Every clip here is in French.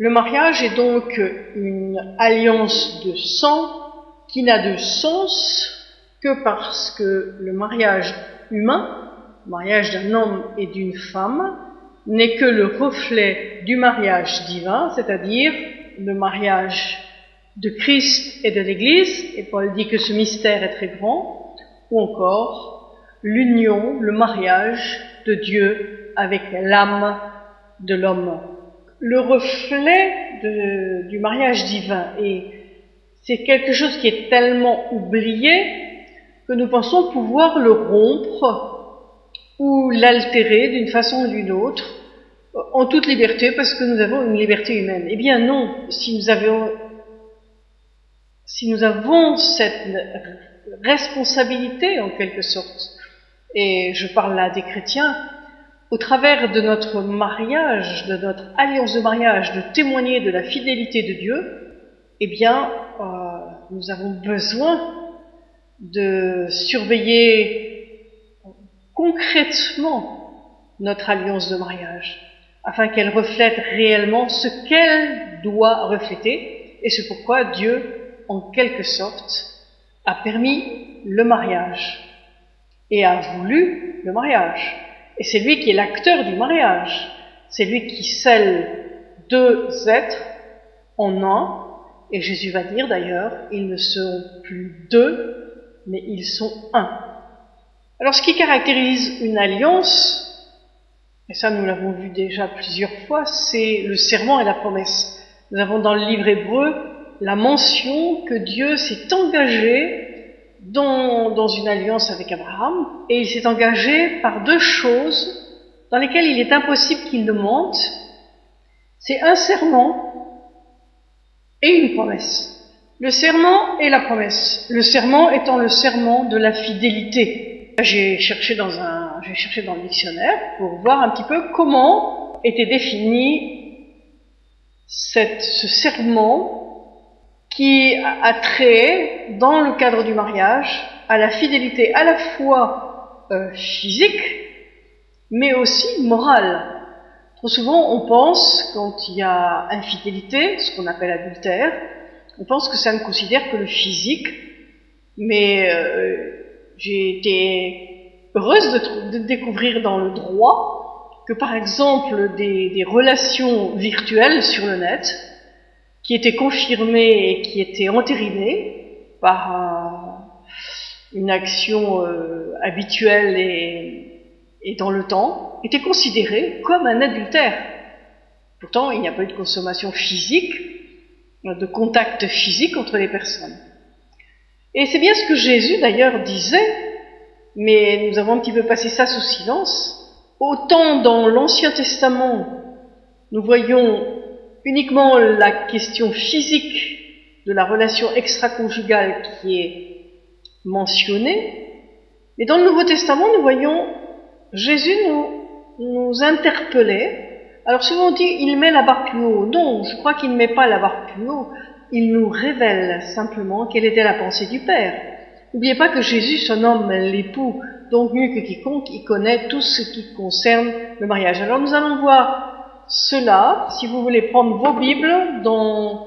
Le mariage est donc une alliance de sang qui n'a de sens que parce que le mariage humain, le mariage d'un homme et d'une femme, n'est que le reflet du mariage divin, c'est-à-dire le mariage de Christ et de l'Église, et Paul dit que ce mystère est très grand, ou encore l'union, le mariage de Dieu avec l'âme de l'homme. Le reflet du mariage divin, et c'est quelque chose qui est tellement oublié que nous pensons pouvoir le rompre ou l'altérer d'une façon ou d'une autre en toute liberté parce que nous avons une liberté humaine. Eh bien non, si nous avons, si nous avons cette responsabilité en quelque sorte, et je parle là des chrétiens, au travers de notre mariage, de notre alliance de mariage, de témoigner de la fidélité de Dieu, eh bien, euh, nous avons besoin de surveiller concrètement notre alliance de mariage, afin qu'elle reflète réellement ce qu'elle doit refléter, et c'est pourquoi Dieu, en quelque sorte, a permis le mariage et a voulu le mariage. Et c'est lui qui est l'acteur du mariage. C'est lui qui scelle deux êtres en un. Et Jésus va dire d'ailleurs, ils ne seront plus deux, mais ils sont un. Alors ce qui caractérise une alliance, et ça nous l'avons vu déjà plusieurs fois, c'est le serment et la promesse. Nous avons dans le livre hébreu la mention que Dieu s'est engagé dans, une alliance avec Abraham, et il s'est engagé par deux choses dans lesquelles il est impossible qu'il ne mente. C'est un serment et une promesse. Le serment et la promesse. Le serment étant le serment de la fidélité. J'ai cherché dans un, j'ai cherché dans le dictionnaire pour voir un petit peu comment était défini ce serment qui a trait, dans le cadre du mariage, à la fidélité à la fois euh, physique, mais aussi morale. Trop souvent, on pense, quand il y a infidélité, ce qu'on appelle adultère, on pense que ça ne considère que le physique, mais euh, j'ai été heureuse de, découvrir dans le droit que par exemple des, des, relations virtuelles sur le net, qui étaient confirmées et qui étaient entérinées par un, une action euh, habituelle et, et dans le temps, étaient considérées comme un adultère. Pourtant, il n'y a pas eu de consommation physique, de contact physique entre les personnes. Et c'est bien ce que Jésus d'ailleurs disait, mais nous avons un petit peu passé ça sous silence. Autant dans l'Ancien Testament, nous voyons uniquement la question physique de la relation extra-conjugale qui est mentionnée, mais dans le Nouveau Testament, nous voyons Jésus nous, interpeller alors souvent on dit il met la barre plus haut. Non, je crois qu'il ne met pas la barre plus haut. Il nous révèle simplement quelle était la pensée du Père. N'oubliez pas que Jésus se nomme l'époux, donc mieux que quiconque, il connaît tout ce qui concerne le mariage. Alors nous allons voir cela, si vous voulez prendre vos Bibles, dans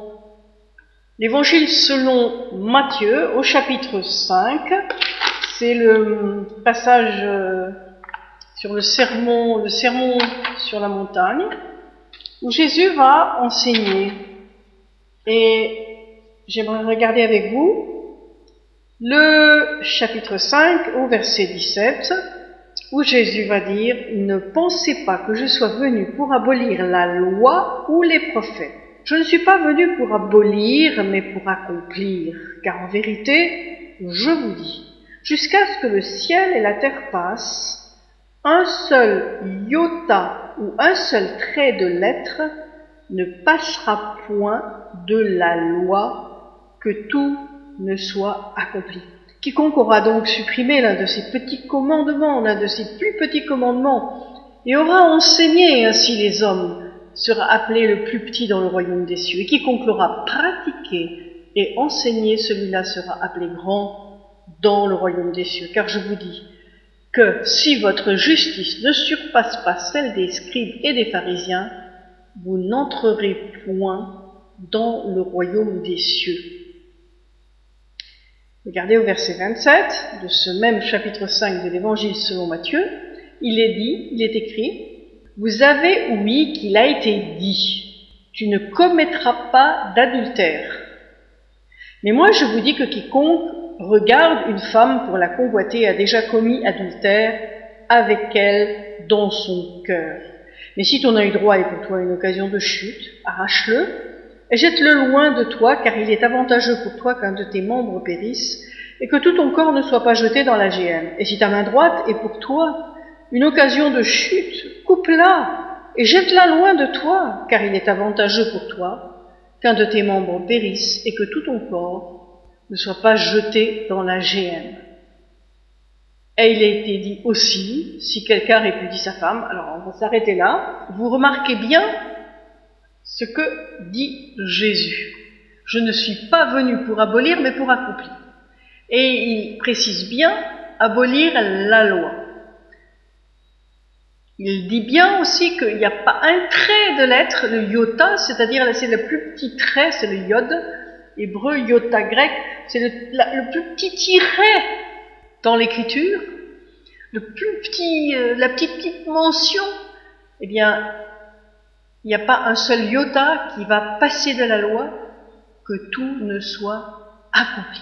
l'Évangile selon Matthieu, au chapitre 5. C'est le passage euh, sur le sermon, le sermon sur la montagne, où Jésus va enseigner. Et j'aimerais regarder avec vous le chapitre 5 au verset 17, où Jésus va dire, ne pensez pas que je sois venu pour abolir la loi ou les prophètes. Je ne suis pas venu pour abolir, mais pour accomplir, car en vérité, je vous dis, jusqu'à ce que le ciel et la terre passent, un seul iota ou un seul trait de lettre ne passera point de la loi que tout ne soit accompli. Quiconque aura donc supprimé l'un de ces petits commandements, l'un de ces plus petits commandements, et aura enseigné ainsi les hommes, sera appelé le plus petit dans le royaume des cieux. Et quiconque l'aura pratiqué et enseigné, celui-là sera appelé grand dans le royaume des cieux. Car je vous dis, que si votre justice ne surpasse pas celle des scribes et des pharisiens, vous n'entrerez point dans le royaume des cieux. Regardez au verset 27 de ce même chapitre 5 de l'évangile selon Matthieu, il est dit, il est écrit, vous avez ouï qu'il a été dit, tu ne commettras pas d'adultère. Mais moi je vous dis que quiconque regarde une femme pour la convoiter a déjà commis adultère avec elle dans son cœur. Mais si ton œil droit est pour toi une occasion de chute, arrache-le jette-le loin de toi, car il est avantageux pour toi qu'un de tes membres périsse et que tout ton corps ne soit pas jeté dans la géhenne. Et si ta main droite est pour toi une occasion de chute, coupe-la et jette-la loin de toi, car il est avantageux pour toi qu'un de tes membres périsse et que tout ton corps ne soit pas jeté dans la géhenne. Et il a été dit aussi, si quelqu'un répudie sa femme, alors on va s'arrêter là, vous remarquez bien ce que dit Jésus. Je ne suis pas venu pour abolir, mais pour accomplir. Et il précise bien abolir la loi. Il dit bien aussi qu'il n'y a pas un trait de lettre, le iota, c'est-à-dire c'est le plus petit trait, c'est le yod, hébreu, iota grec, c'est le, plus petit tiret dans l'écriture, le plus petit, euh, la petite petite mention, eh bien, il n'y a pas un seul iota qui va passer de la loi que tout ne soit accompli.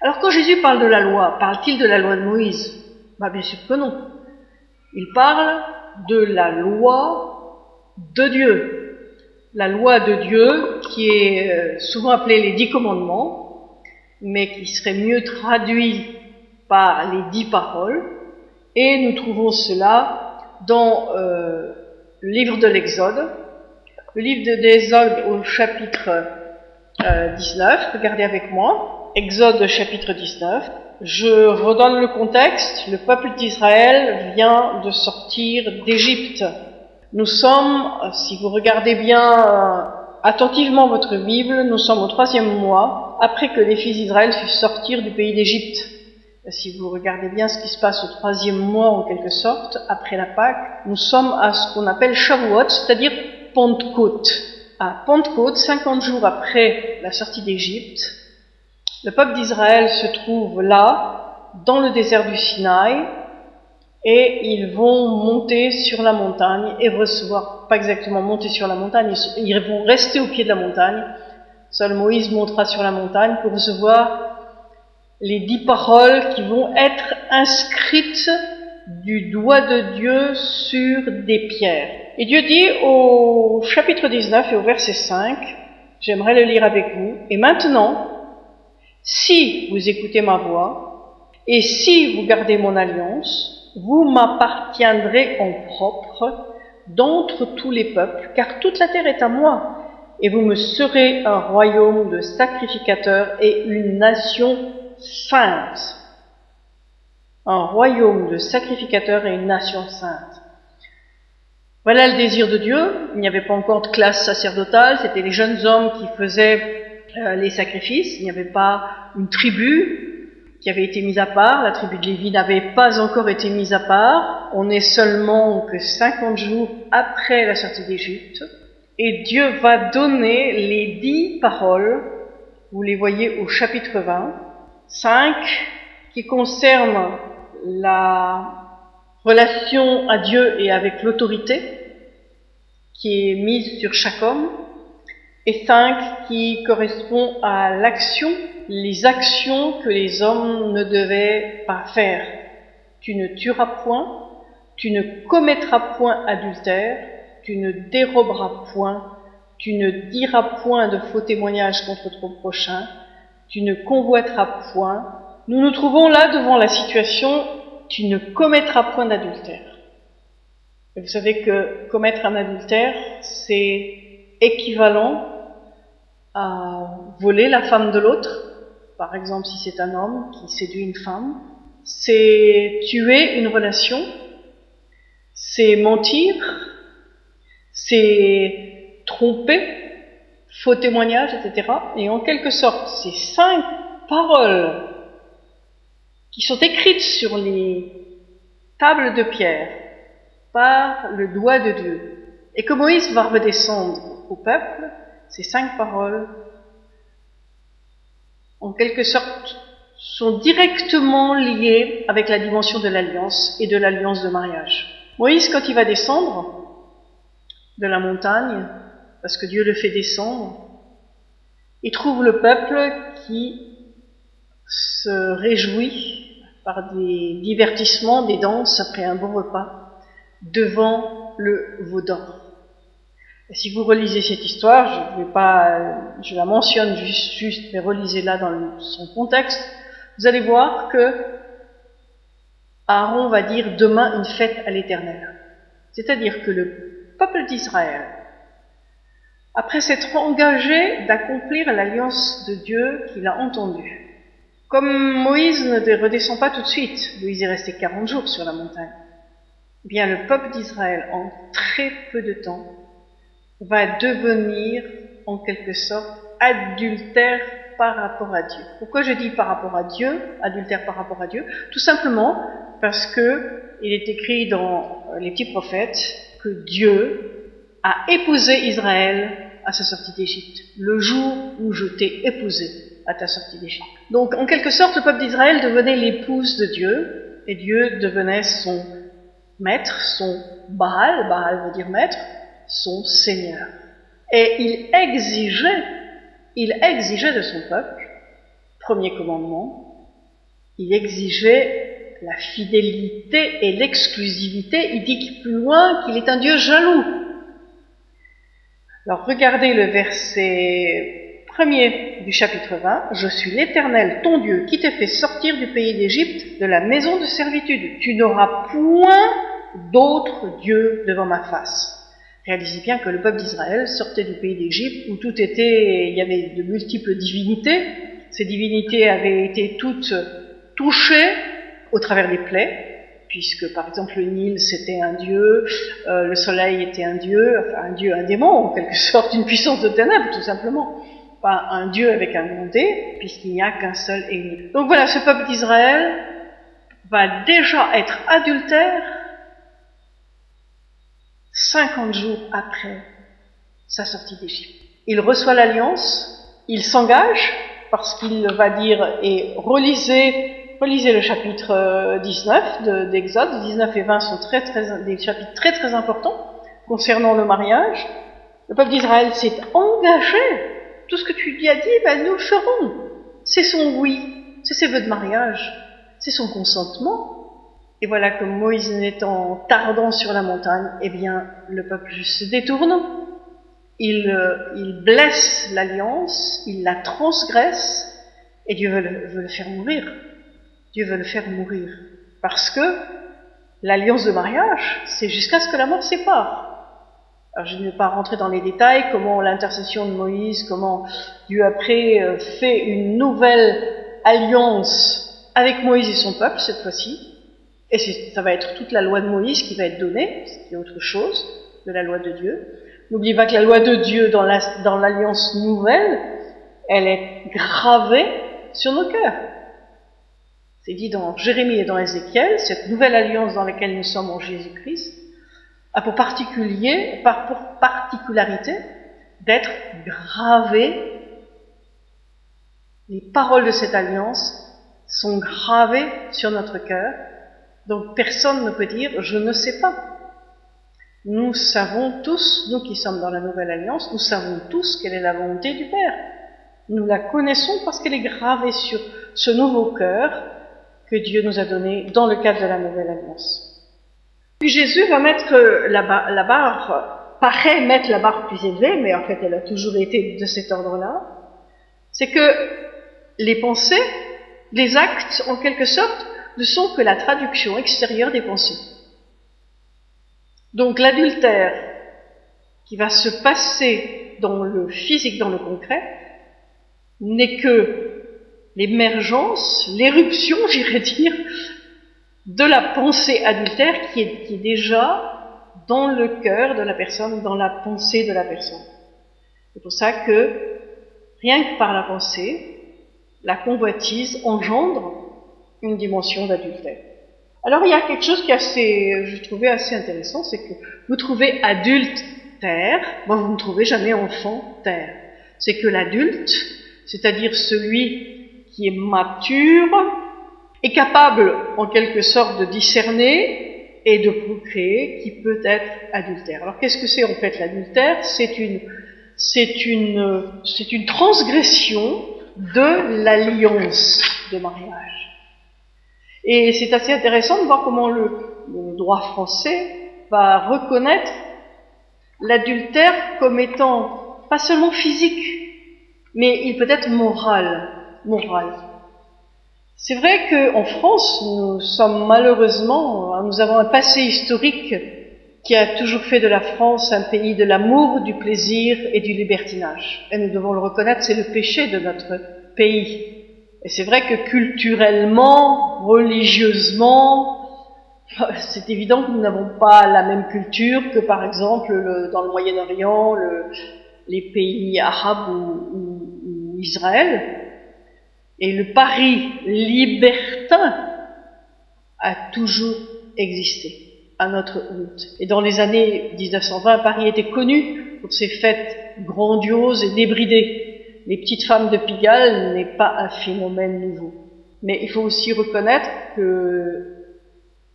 Alors quand Jésus parle de la loi, parle-t-il de la loi de Moïse? Bah, Bien sûr que non. Il parle de la loi de Dieu. La loi de Dieu qui est euh, souvent appelée les dix commandements, mais qui serait mieux traduit par les dix paroles. Et nous trouvons cela dans euh, le livre de l'Exode. Le livre de l'Exode au chapitre 19, euh, regardez avec moi. Exode chapitre 19. Je redonne le contexte. Le peuple d'Israël vient de sortir d'Égypte. Nous sommes, si vous regardez bien euh, attentivement votre Bible, nous sommes au troisième mois après que les fils d'Israël fussent sortir du pays d'Égypte. Si vous regardez bien ce qui se passe au troisième mois en quelque sorte, après la Pâque, nous sommes à ce qu'on appelle Shavuot, c'est-à-dire Pentecôte. À Pentecôte, 50 jours après la sortie d'Égypte, le peuple d'Israël se trouve là, dans le désert du Sinaï, et ils vont monter sur la montagne et recevoir, pas exactement monter sur la montagne, ils vont rester au pied de la montagne. Seul Moïse montera sur la montagne pour recevoir les dix paroles qui vont être inscrites du doigt de Dieu sur des pierres. Et Dieu dit au chapitre 19 et au verset 5, j'aimerais le lire avec vous, et maintenant, si vous écoutez ma voix, et si vous gardez mon alliance, vous m'appartiendrez en propre d'entre tous les peuples, car toute la terre est à moi, et vous me serez un royaume de sacrificateurs et une nation sainte. Un royaume de sacrificateurs et une nation sainte. Voilà le désir de Dieu. Il n'y avait pas encore de classe sacerdotale, c'était les jeunes hommes qui faisaient euh, les sacrifices. Il n'y avait pas une tribu qui avait été mise à part. La tribu de Lévi n'avait pas encore été mise à part. On est seulement que 50 jours après la sortie d'Égypte. Et Dieu va donner les dix paroles. Vous les voyez au chapitre 20. Cinq qui concernent la relation à Dieu et avec l'autorité qui est mise sur chaque homme et cinq qui correspond à l'action, les actions que les hommes ne devaient pas faire. Tu ne tueras point, tu ne commettras point adultère, tu ne déroberas point, tu ne diras point de faux témoignages contre ton prochain, tu ne convoiteras point. Nous nous trouvons là devant la situation tu ne commettras point d'adultère. Vous savez que commettre un adultère, c'est équivalent à voler la femme de l'autre, par exemple si c'est un homme qui séduit une femme, c'est tuer une relation, c'est mentir, c'est tromper, faux témoignage, etc. Et en quelque sorte, ces cinq paroles qui sont écrites sur les tables de pierre par le doigt de Dieu Et que Moïse va redescendre au peuple, ces cinq paroles, en quelque sorte, sont directement liées avec la dimension de l'alliance et de l'alliance de mariage. Moïse, quand il va descendre de la montagne, parce que Dieu le fait descendre, il trouve le peuple qui se réjouit par des divertissements, des danses après un bon repas, devant le veau si vous relisez cette histoire, je vais pas, je la mentionne juste mais relisez-la dans son contexte, vous allez voir que Aaron va dire demain une fête à l'éternel. C'est-à-dire que le peuple d'Israël, après s'être engagé d'accomplir l'alliance de Dieu qu'il a entendue, comme Moïse ne redescend pas tout de suite, Moïse est resté 40 jours sur la montagne, eh bien le peuple d'Israël, en très peu de temps, va devenir en quelque sorte adultère par rapport à Dieu. Pourquoi je dis par rapport à Dieu, adultère par rapport à Dieu? Tout simplement parce que il est écrit dans les petits prophètes que Dieu a épousé Israël à sa sortie d'Égypte, le jour où je t'ai épousé à ta sortie d'Égypte. Donc en quelque sorte, le peuple d'Israël devenait l'épouse de Dieu, et Dieu devenait son maître, son Baal, Baal veut dire maître, son Seigneur. Et il exigeait, il exigeait de son peuple, premier commandement, il exigeait la fidélité et l'exclusivité. Il dit plus loin qu'il est un Dieu jaloux. Alors regardez le verset premier du chapitre 20. Je suis l'Éternel, ton Dieu, qui t'ai fait sortir du pays d'Égypte, de la maison de servitude. Tu n'auras point d'autres dieux devant ma face. Réalisez bien que le peuple d'Israël sortait du pays d'Égypte où tout était, il y avait de multiples divinités. Ces divinités avaient été toutes touchées au travers des plaies, puisque par exemple le Nil c'était un dieu, euh, le soleil était un dieu, enfin un dieu, un démon, en quelque sorte une puissance de ténèbres tout simplement. Pas un dieu avec un grand D, puisqu'il n'y a qu'un seul et. Donc voilà, ce peuple d'Israël va déjà être adultère 50 jours après sa sortie d'Égypte. Il reçoit l'alliance, il s'engage, parce qu'il va dire, et relisez, relisez le chapitre 19 d'Exode, 19 et 20 sont des chapitres très très importants concernant le mariage. Le peuple d'Israël s'est engagé. Tout ce que tu lui as dit, ben, nous le ferons. C'est son oui, c'est ses vœux de mariage, c'est son consentement. Et voilà que Moïse n'étant tardant sur la montagne, eh bien, le peuple se détourne, il, euh, il blesse l'alliance, il la transgresse, et Dieu veut le, faire mourir. Dieu veut le faire mourir. Parce que l'alliance de mariage, c'est jusqu'à ce que la mort sépare. Alors je ne vais pas rentrer dans les détails, comment l'intercession de Moïse, comment Dieu après euh, fait une nouvelle alliance avec Moïse et son peuple cette fois-ci, et ça va être toute la loi de Moïse qui va être donnée, ce qui est autre chose de la loi de Dieu. N'oubliez pas que la loi de Dieu dans l'alliance nouvelle, elle est gravée sur nos cœurs. C'est dit dans Jérémie et dans Ézéchiel, cette nouvelle alliance dans laquelle nous sommes en Jésus-Christ, a pour particulier, par, pour particularité, d'être gravée. Les paroles de cette alliance sont gravées sur notre cœur donc personne ne peut dire je ne sais pas. Nous savons tous, nous qui sommes dans la nouvelle alliance, nous savons tous quelle est la volonté du Père. Nous la connaissons parce qu'elle est gravée sur ce nouveau cœur que Dieu nous a donné dans le cadre de la nouvelle alliance. Puis Jésus va mettre la, barre, la barre, paraît mettre la barre plus élevée, mais en fait elle a toujours été de cet ordre-là. C'est que les pensées, les actes, en quelque sorte, ne sont que la traduction extérieure des pensées. Donc l'adultère qui va se passer dans le physique, dans le concret, n'est que l'émergence, l'éruption, j'irais dire, de la pensée adultère qui est, déjà dans le cœur de la personne, dans la pensée de la personne. C'est pour ça que, rien que par la pensée, la convoitise engendre une dimension d'adultère. Alors il y a quelque chose qui est assez, je trouvais assez intéressant, c'est que vous trouvez adulte terre, moi vous ne trouvez jamais enfant terre. C'est que l'adulte, c'est-à-dire celui qui est mature, est capable en quelque sorte de discerner et de procréer qui peut être adultère. Alors qu'est-ce que c'est en fait l'adultère? C'est une, c'est une, c'est une transgression de l'alliance de mariage. Et c'est assez intéressant de voir comment le, le droit français va reconnaître l'adultère comme étant pas seulement physique, mais il peut être moral, C'est vrai qu'en France, nous sommes malheureusement, nous avons un passé historique qui a toujours fait de la France un pays de l'amour, du plaisir et du libertinage. Et nous devons le reconnaître, c'est le péché de notre pays. Et c'est vrai que culturellement, religieusement, c'est évident que nous n'avons pas la même culture que par exemple le, dans le Moyen-Orient, le, les pays arabes ou, Israël. Et le pari libertin a toujours existé à notre honte. Et dans les années 1920, Paris était connu pour ses fêtes grandioses et débridées. Les petites femmes de Pigalle n'est pas un phénomène nouveau. Mais il faut aussi reconnaître que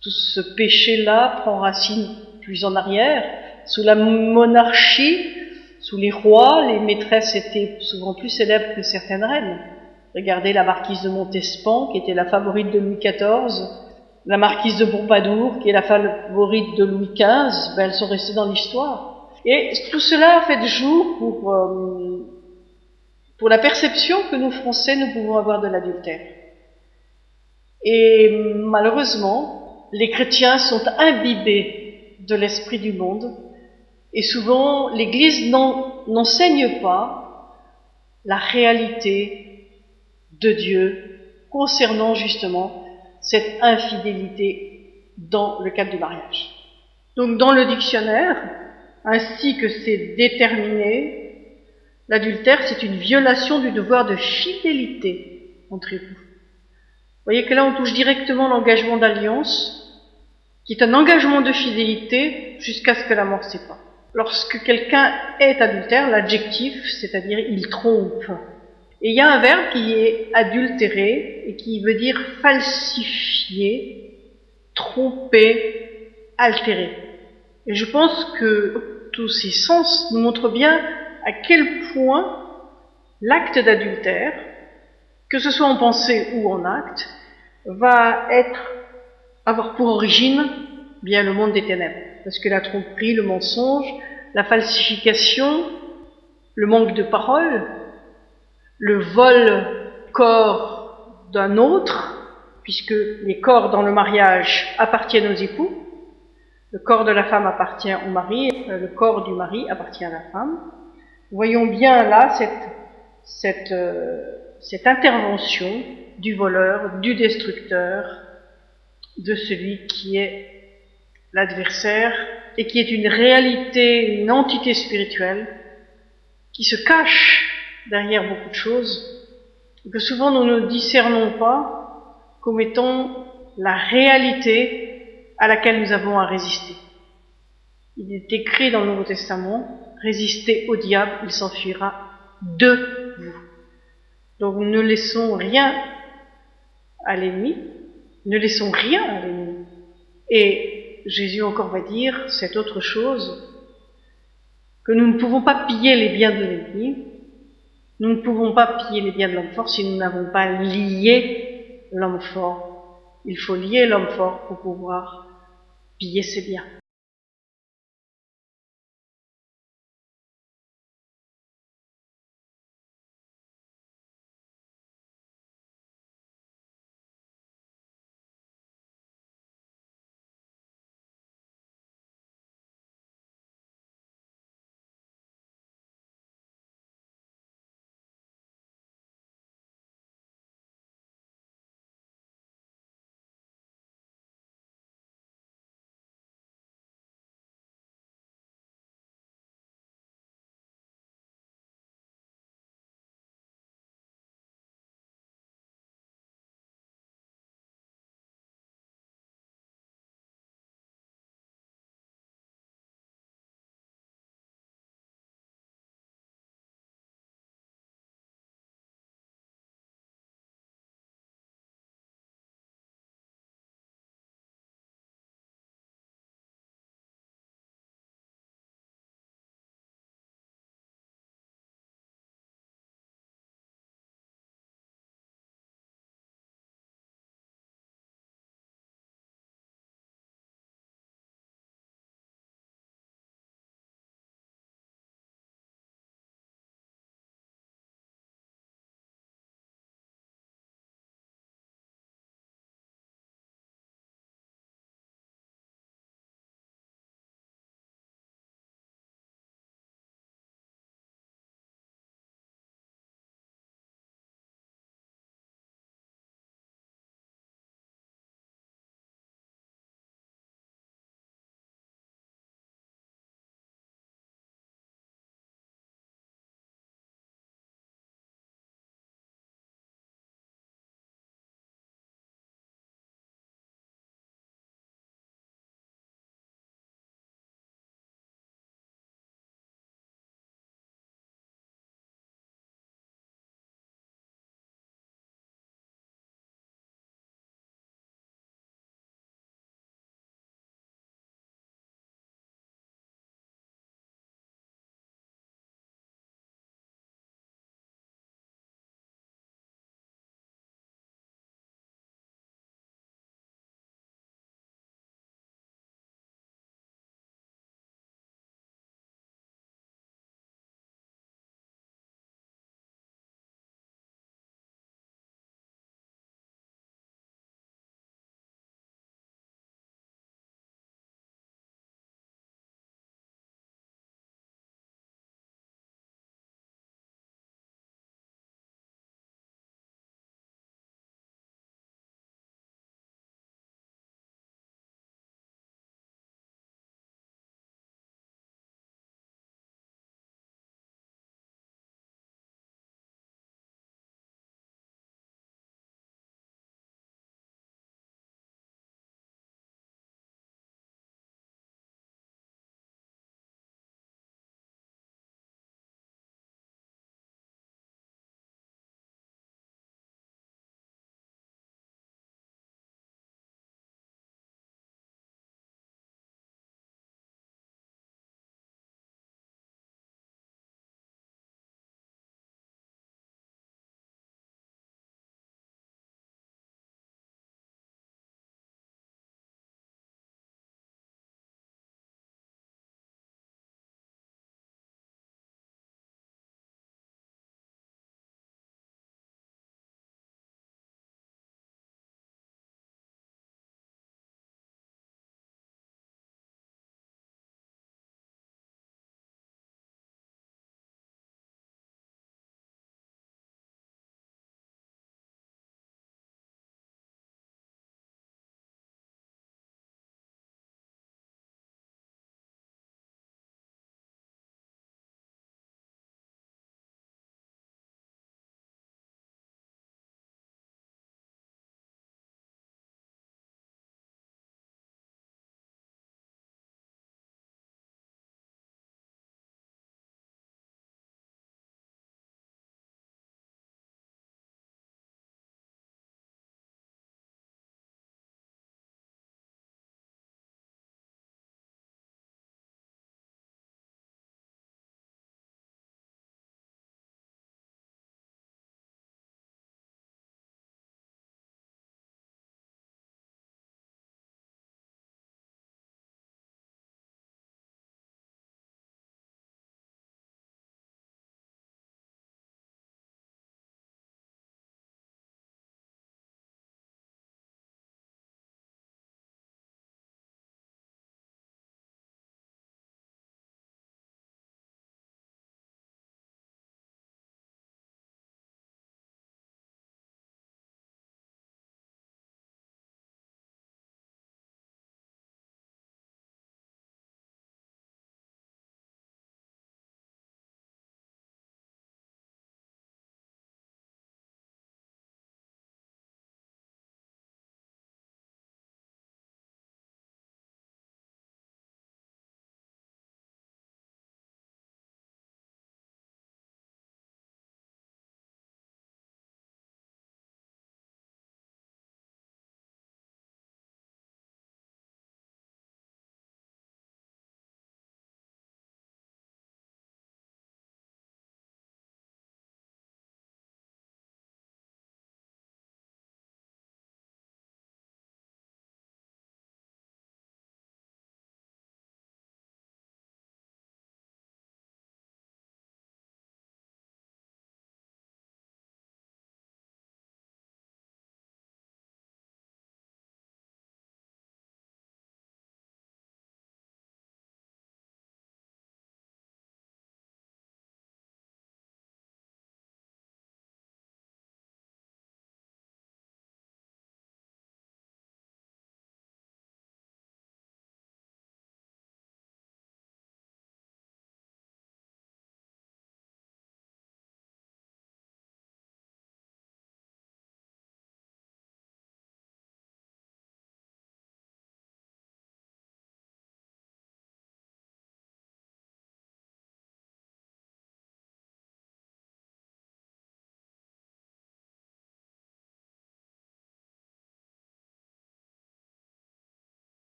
tout ce péché-là prend racine plus en arrière. Sous la monarchie, sous les rois, les maîtresses étaient souvent plus célèbres que certaines reines. Regardez la marquise de Montespan, qui était la favorite de Louis XIV, la marquise de Pompadour, qui est la favorite de Louis XV, ben, elles sont restées dans l'histoire. Et tout cela fait jour euh, pour la perception que nous, Français, nous pouvons avoir de l'adultère. Et malheureusement, les chrétiens sont imbibés de l'esprit du monde et souvent l'Église n'enseigne pas la réalité de Dieu concernant justement cette infidélité dans le cadre du mariage. Donc dans le dictionnaire, ainsi que c'est déterminé, l'adultère c'est une violation du devoir de fidélité entre époux. Vous voyez que là on touche directement l'engagement d'alliance qui est un engagement de fidélité jusqu'à ce que la mort sépare. Lorsque quelqu'un est adultère, l'adjectif, c'est-à-dire il trompe. Et il y a un verbe qui est adultéré et qui veut dire falsifier, tromper, altérer. Et je pense que tous ces sens nous montrent bien à quel point l'acte d'adultère, que ce soit en pensée ou en acte, va être avoir pour origine bien le monde des ténèbres. Parce que la tromperie, le mensonge, la falsification, le manque de parole, le vol corps d'un autre, puisque les corps dans le mariage appartiennent aux époux, le corps de la femme appartient au mari, euh, le corps du mari appartient à la femme. Voyons bien là cette, euh, cette intervention du voleur, du destructeur, de celui qui est l'adversaire et qui est une réalité, une entité spirituelle qui se cache derrière beaucoup de choses que souvent nous ne discernons pas comme étant la réalité à laquelle nous avons à résister. Il est écrit dans le Nouveau Testament, résistez au diable, il s'enfuira de vous. Donc ne laissons rien à l'ennemi, ne laissons rien à l'ennemi. Et Jésus encore va dire cette autre chose, que nous ne pouvons pas piller les biens de l'ennemi, nous ne pouvons pas piller les biens de l'homme fort si nous n'avons pas lié l'homme fort. Il faut lier l'homme fort pour pouvoir piller ses biens.